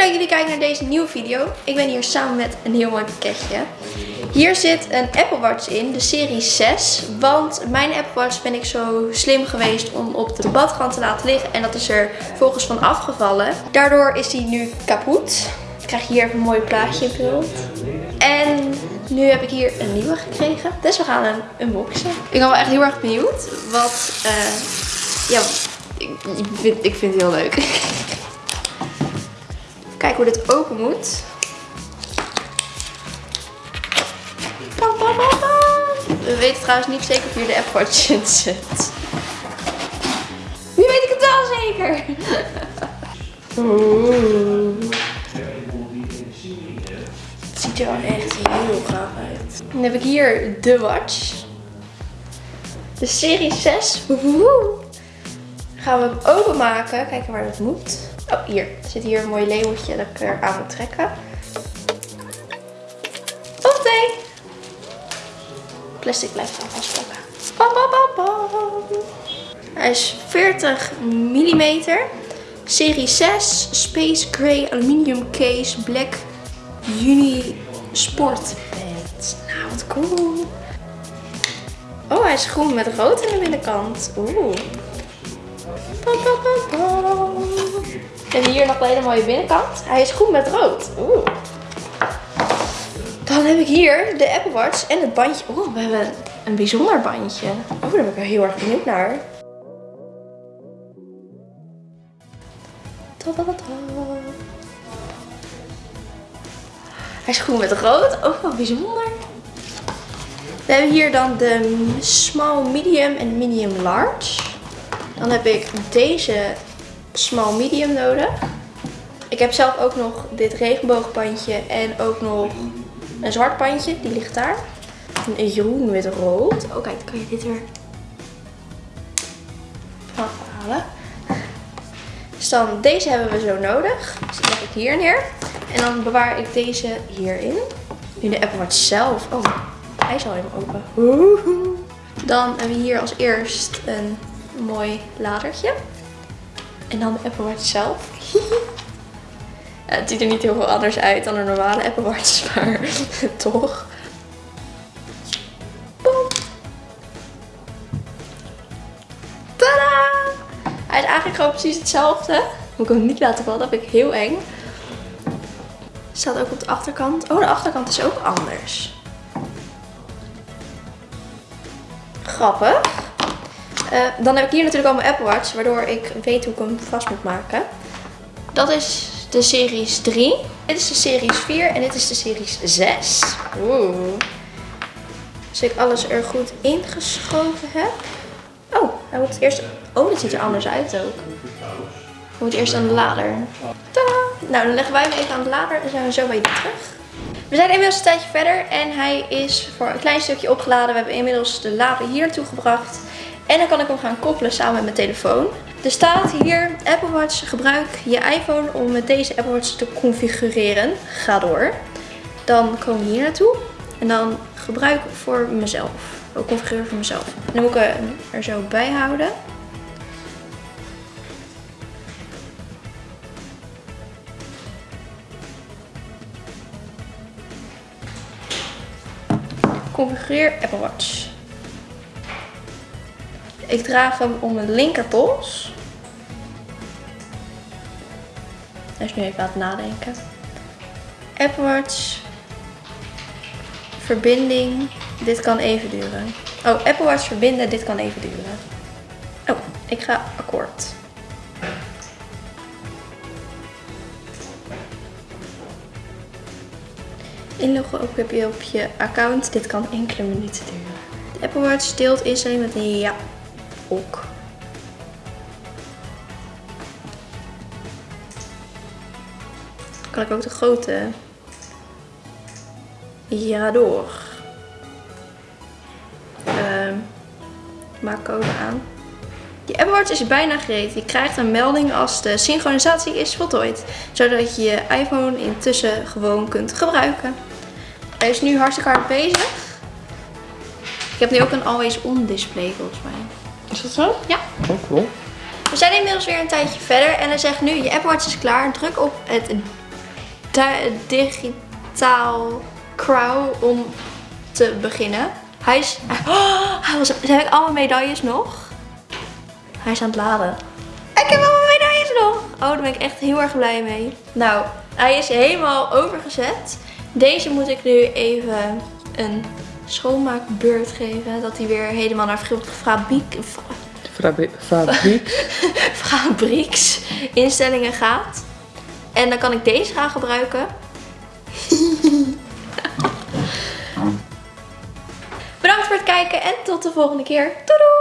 Dat jullie kijken naar deze nieuwe video. Ik ben hier samen met een heel mooi pakketje. Hier zit een Apple Watch in, de serie 6. Want mijn Apple Watch ben ik zo slim geweest om op de badkant te laten liggen. En dat is er volgens van afgevallen. Daardoor is die nu kapot. Ik krijg hier even een mooi plaatje in beeld. En nu heb ik hier een nieuwe gekregen. Dus we gaan hem unboxen. Ik ben wel echt heel erg benieuwd. Wat, eh, ja, ik, ik, vind, ik vind het heel leuk. Kijk hoe dit open moet. We weten trouwens niet zeker of hier de Apple in zit. Nu weet ik het wel zeker. Het ziet er wel echt heel gaaf uit. Dan heb ik hier de watch. De serie 6. Woehoe. Gaan we hem openmaken. Kijken waar dat moet. Oh, hier. Er zit hier een mooi labeltje dat ik er aan moet trekken. Of nee. Plastic blijft aan vastpakken. Bam, bam, bam, bam. Hij is 40 mm. Serie 6. Space Gray Aluminium Case Black Uni Sport. Nou, wat cool. Oh, hij is groen met rood aan de binnenkant. Oeh. En hier nog een hele mooie binnenkant. Hij is groen met rood. Oeh. Dan heb ik hier de Apple Watch en het bandje. Oeh, we hebben een bijzonder bandje. Oh, daar ben ik wel heel erg benieuwd naar. Hij is groen met rood. Ook wel bijzonder. We hebben hier dan de small medium en medium large. Dan heb ik deze small medium nodig. Ik heb zelf ook nog dit regenboogbandje en ook nog een zwart bandje. Die ligt daar. Een groen met rood. Oh kijk, dan kan je dit er afhalen. Dus dan deze hebben we zo nodig. Dus die leg ik hier neer. En dan bewaar ik deze hierin. Nu de Apple Watch zelf. Oh, hij is al helemaal open. Dan hebben we hier als eerst een mooi ladertje. En dan de Apple Watch zelf. het ziet er niet heel veel anders uit dan een normale Apple Watch, maar toch. Tada! Hij is eigenlijk gewoon precies hetzelfde. Moet ik hem niet laten vallen, dat vind ik heel eng. Staat ook op de achterkant. Oh, de achterkant is ook anders. Grappig. Uh, dan heb ik hier natuurlijk al mijn Apple Watch, waardoor ik weet hoe ik hem vast moet maken. Dat is de series 3. Dit is de series 4 en dit is de series 6. Oeh. Als ik alles er goed ingeschoven heb. Oh, hij moet eerst... Oh, dit ziet er anders uit ook. Hij moet eerst aan de lader. Tadaa! Nou, dan leggen wij hem even aan de lader en zijn we zo bij terug. We zijn inmiddels een tijdje verder en hij is voor een klein stukje opgeladen. We hebben inmiddels de lader hier naartoe gebracht. En dan kan ik hem gaan koppelen samen met mijn telefoon. Er staat hier Apple Watch gebruik je iPhone om met deze Apple Watch te configureren. Ga door. Dan komen we hier naartoe. En dan gebruik voor mezelf. Ook configureren voor mezelf. Dan moet ik hem er zo bij houden. Configureer Apple Watch. Ik draag hem om mijn linkerpols. Hij is nu even aan het nadenken. Apple Watch. Verbinding. Dit kan even duren. Oh, Apple Watch verbinden. Dit kan even duren. Oh, ik ga akkoord. Inloggen heb je op je account. Dit kan enkele minuten duren. De Apple Watch deelt instelling met een ja ook. Kan ik ook de grote ja door. Uh, maak code aan. Je Apple Watch is bijna gereed. Je krijgt een melding als de synchronisatie is voltooid. Zodat je je iPhone intussen gewoon kunt gebruiken. Hij is nu hartstikke hard bezig. Ik heb nu ook een always on display volgens mij. Is dat zo? Ja. Oh, cool. We zijn inmiddels weer een tijdje verder en hij zegt nu je Apple Watch is klaar. Druk op het di- digitaal crow om te beginnen. Hij is... Oh, hij was, heb ik allemaal medailles nog? Hij is aan het laden. Ik heb allemaal medailles nog. Oh, daar ben ik echt heel erg blij mee. Nou, hij is helemaal overgezet. Deze moet ik nu even een schoonmaakbeurt geven. Dat hij weer helemaal naar fabri- fabriek, Fabri- Fabriek. fabrieksinstellingen gaat. En dan kan ik deze gaan gebruiken. Bedankt voor het kijken en tot de volgende keer. Doei doei!